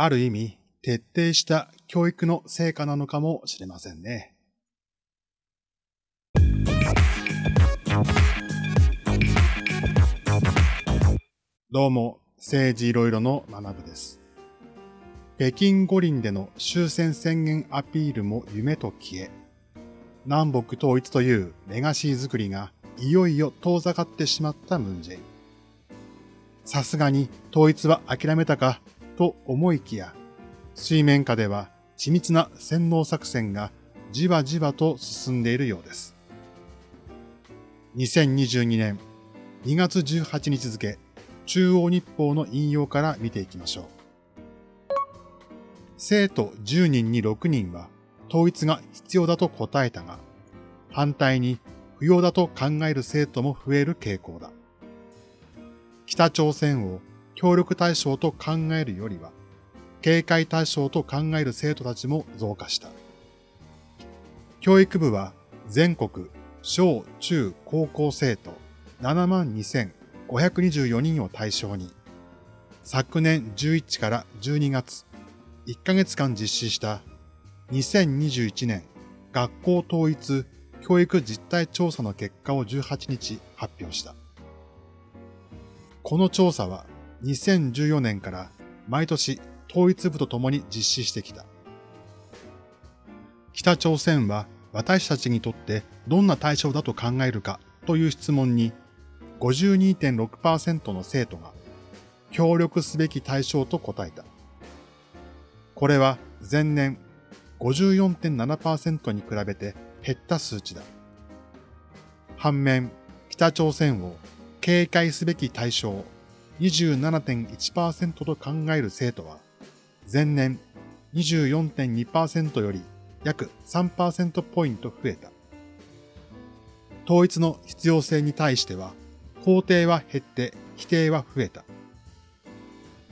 ある意味徹底した教育の成果なのかもしれませんね。どうも、政治いろいろの学部です。北京五輪での終戦宣言アピールも夢と消え、南北統一というレガシー作りがいよいよ遠ざかってしまったムンジェイン。さすがに統一は諦めたかと思いきや、水面下では緻密な洗脳作戦がじわじわと進んでいるようです。2022年2月18日付、中央日報の引用から見ていきましょう。生徒10人に6人は統一が必要だと答えたが、反対に不要だと考える生徒も増える傾向だ。北朝鮮を協力対象と考えるよりは、警戒対象と考える生徒たちも増加した。教育部は全国小中高校生徒72,524人を対象に、昨年11から12月1ヶ月間実施した2021年学校統一教育実態調査の結果を18日発表した。この調査は2014年から毎年統一部と共に実施してきた。北朝鮮は私たちにとってどんな対象だと考えるかという質問に52.6%の生徒が協力すべき対象と答えた。これは前年54.7%に比べて減った数値だ。反面、北朝鮮を警戒すべき対象27.1%と考える生徒は、前年24.2%より約3%ポイント増えた。統一の必要性に対しては、肯定は減って否定は増えた。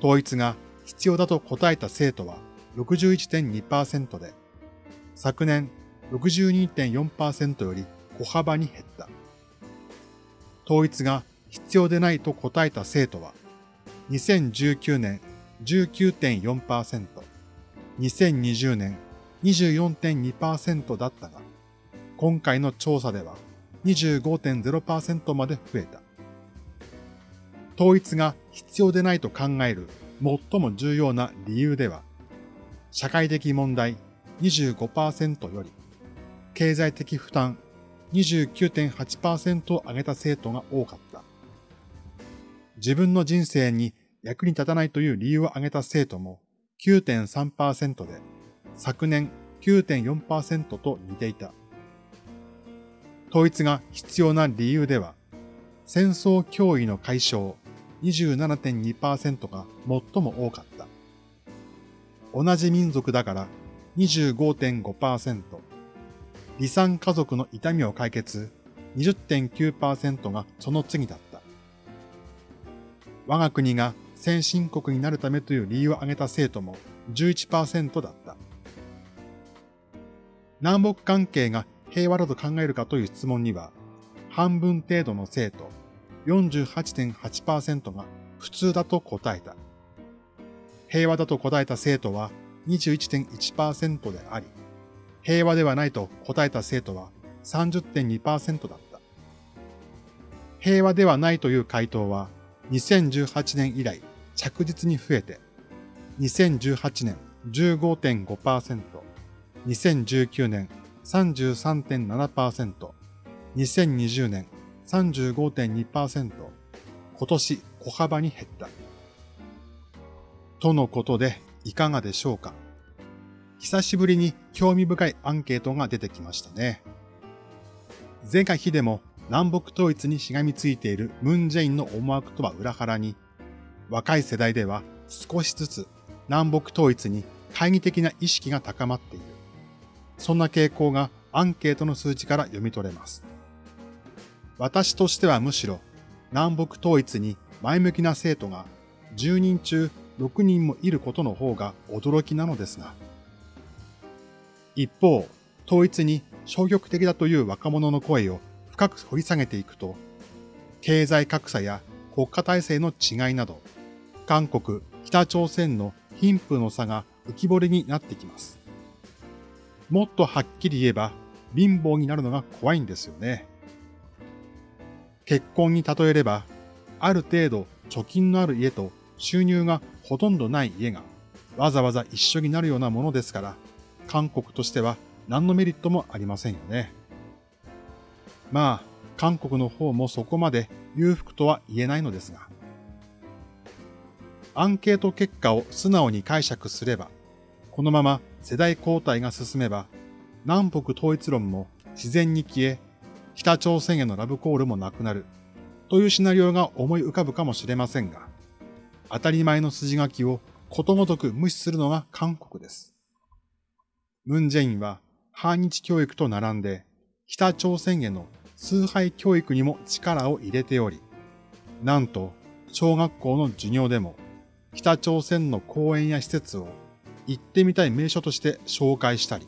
統一が必要だと答えた生徒は61.2%で、昨年62.4%より小幅に減った。統一が必要でないと答えた生徒は、2019年19.4%、2020年24.2%だったが、今回の調査では25.0%まで増えた。統一が必要でないと考える最も重要な理由では、社会的問題25%より、経済的負担29.8%を上げた生徒が多かった。自分の人生に役に立たないという理由を挙げた生徒も9.3%で、昨年9.4%と似ていた。統一が必要な理由では、戦争脅威の解消27.2%が最も多かった。同じ民族だから25.5%、離散家族の痛みを解決20.9%がその次だった。我が国が先進国になるためという理由を挙げた生徒も11%だった。南北関係が平和だと考えるかという質問には、半分程度の生徒48.8%が普通だと答えた。平和だと答えた生徒は21.1%であり、平和ではないと答えた生徒は30.2%だった。平和ではないという回答は2018年以来着実に増えて、2018年15.5%、2019年33.7%、2020年35.2%、今年小幅に減った。とのことでいかがでしょうか？久しぶりに興味深いアンケートが出てきましたね。前回日でも南北統一にしがみついているムンジェインの思惑とは裏腹に、若い世代では少しずつ南北統一に懐疑的な意識が高まっている。そんな傾向がアンケートの数値から読み取れます。私としてはむしろ南北統一に前向きな生徒が10人中6人もいることの方が驚きなのですが。一方、統一に消極的だという若者の声を深く掘り下げていくと、経済格差や国家体制の違いなど、韓国、北朝鮮の貧富の差が浮き彫りになってきます。もっとはっきり言えば、貧乏になるのが怖いんですよね。結婚に例えれば、ある程度貯金のある家と収入がほとんどない家がわざわざ一緒になるようなものですから、韓国としては何のメリットもありませんよね。まあ、韓国の方もそこまで裕福とは言えないのですが。アンケート結果を素直に解釈すれば、このまま世代交代が進めば、南北統一論も自然に消え、北朝鮮へのラブコールもなくなる、というシナリオが思い浮かぶかもしれませんが、当たり前の筋書きをことごとく無視するのが韓国です。ムンジェインは反日教育と並んで、北朝鮮への崇拝教育にも力を入れており、なんと小学校の授業でも北朝鮮の公園や施設を行ってみたい名所として紹介したり、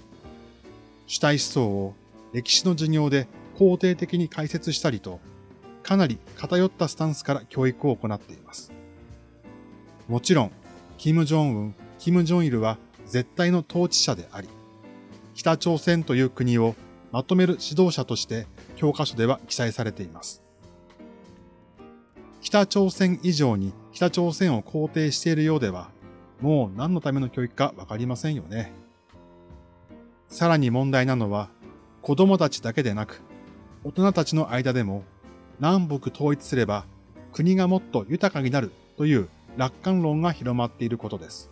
主体思想を歴史の授業で肯定的に解説したりと、かなり偏ったスタンスから教育を行っています。もちろん、キム・ジョンウン、キム・ジョンイルは絶対の統治者であり、北朝鮮という国をまとめる指導者として教科書では記載されています。北朝鮮以上に北朝鮮を肯定しているようでは、もう何のための教育かわかりませんよね。さらに問題なのは、子供たちだけでなく、大人たちの間でも、南北統一すれば国がもっと豊かになるという楽観論が広まっていることです。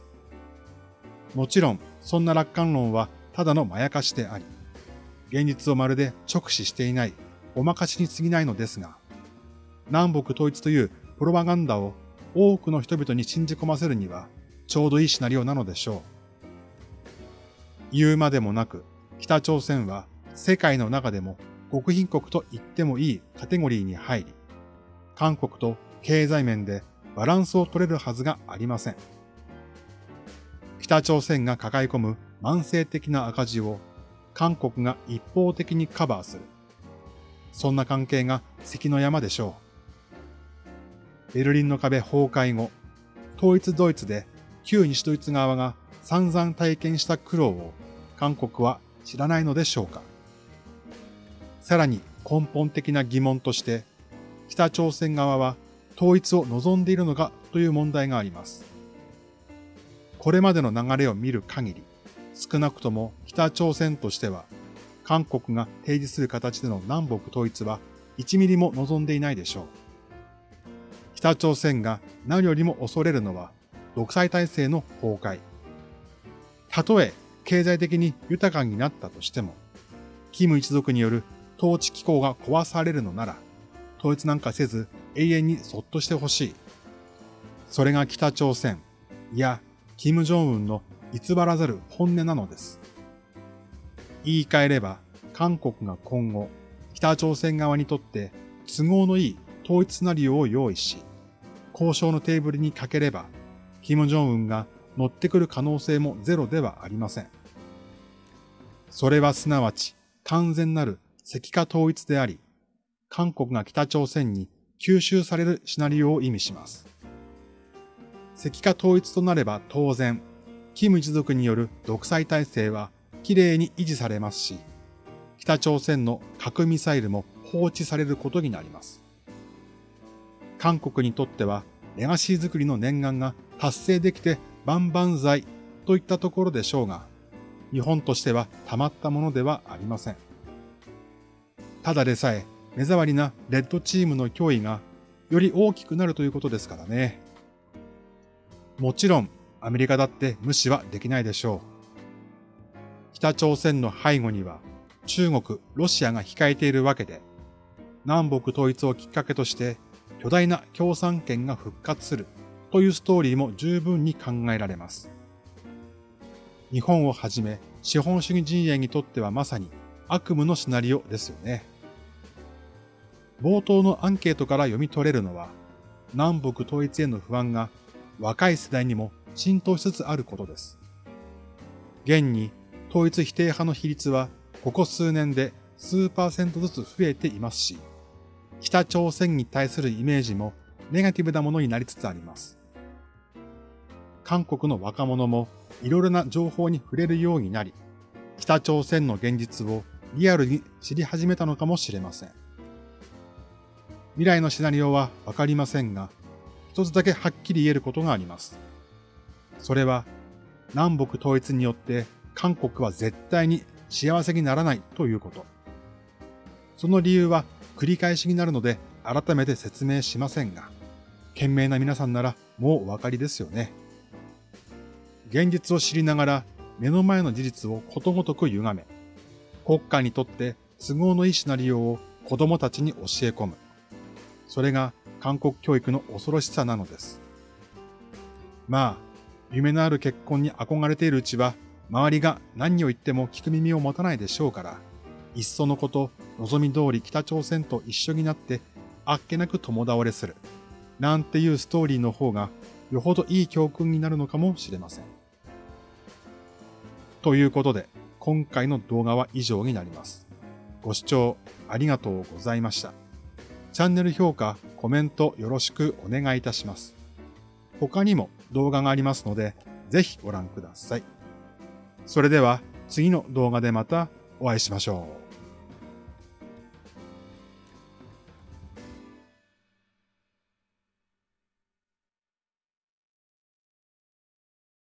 もちろん、そんな楽観論はただのまやかしであり、現実をまるで直視していない、おまかしに過ぎないのですが、南北統一というプロパガンダを多くの人々に信じ込ませるには、ちょうどいいシナリオなのでしょう。言うまでもなく、北朝鮮は世界の中でも極貧国と言ってもいいカテゴリーに入り、韓国と経済面でバランスを取れるはずがありません。北朝鮮が抱え込む慢性的な赤字を韓国が一方的にカバーする。そんな関係が関の山でしょう。ベルリンの壁崩壊後、統一ドイツで旧西ドイツ側が散々体験した苦労を韓国は知らないのでしょうか。さらに根本的な疑問として、北朝鮮側は統一を望んでいるのかという問題があります。これまでの流れを見る限り、少なくとも北朝鮮としては、韓国が提示する形での南北統一は1ミリも望んでいないでしょう。北朝鮮が何よりも恐れるのは独裁体制の崩壊。たとえ経済的に豊かになったとしても、キム一族による統治機構が壊されるのなら、統一なんかせず永遠にそっとしてほしい。それが北朝鮮、いや、キム・ジョンウンの偽らざる本音なのです。言い換えれば、韓国が今後、北朝鮮側にとって都合のいい統一シナリオを用意し、交渉のテーブルにかければ、キム・ジョンウンが乗ってくる可能性もゼロではありません。それはすなわち完全なる石化統一であり、韓国が北朝鮮に吸収されるシナリオを意味します。石化統一となれば当然、キム一族による独裁体制は綺麗に維持されますし、北朝鮮の核ミサイルも放置されることになります。韓国にとってはレガシー作りの念願が達成できて万々歳といったところでしょうが、日本としてはたまったものではありません。ただでさえ目障りなレッドチームの脅威がより大きくなるということですからね。もちろんアメリカだって無視はできないでしょう。北朝鮮の背後には中国、ロシアが控えているわけで、南北統一をきっかけとして巨大な共産圏が復活するというストーリーも十分に考えられます。日本をはじめ資本主義陣営にとってはまさに悪夢のシナリオですよね。冒頭のアンケートから読み取れるのは、南北統一への不安が若い世代にも浸透しつつあることです。現に統一否定派の比率はここ数年で数パーセントずつ増えていますし、北朝鮮に対するイメージもネガティブなものになりつつあります。韓国の若者もいろいろな情報に触れるようになり、北朝鮮の現実をリアルに知り始めたのかもしれません。未来のシナリオはわかりませんが、一つだけはっきり言えることがあります。それは、南北統一によって韓国は絶対に幸せにならないということ。その理由は繰り返しになるので改めて説明しませんが、賢明な皆さんならもうお分かりですよね。現実を知りながら目の前の事実をことごとく歪め、国家にとって都合のいいシナリオを子供たちに教え込む。それが韓国教育の恐ろしさなのです。まあ、夢のある結婚に憧れているうちは、周りが何を言っても聞く耳を持たないでしょうから、いっそのこと、望み通り北朝鮮と一緒になって、あっけなく共倒れする。なんていうストーリーの方が、よほどいい教訓になるのかもしれません。ということで、今回の動画は以上になります。ご視聴ありがとうございました。チャンネル評価、コメントよろしくお願いいたします。他にも動画がありますので、ぜひご覧ください。それでは次の動画でまたお会いしましょう。